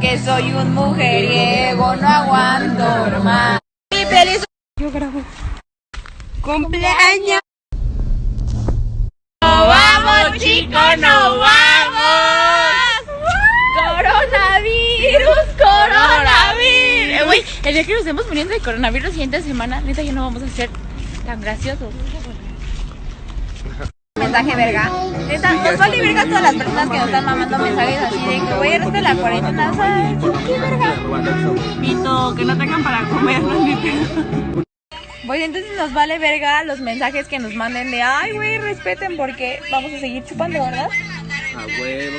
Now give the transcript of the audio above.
Que soy un mujeriego, no aguanto más. Y feliz. Yo grabo. Cumpleaños. ¡No vamos, chicos! ¡No vamos! ¡Coronavirus! ¡Coronavirus! Güey, el día que nos estemos muriendo de coronavirus la siguiente semana, neta, ya no vamos a ser tan graciosos. Mensaje verga. Neta, nos vale verga a todas las personas que nos están mamando mensajes así de que güey, eres de la cuarentena, ¿sabes? ¿Qué verga? Pito, que no tengan para comer, no es mi pedo. Pues entonces nos vale verga los mensajes que nos manden de ay, güey, respeten porque vamos a seguir chupando, ¿verdad? A huevo.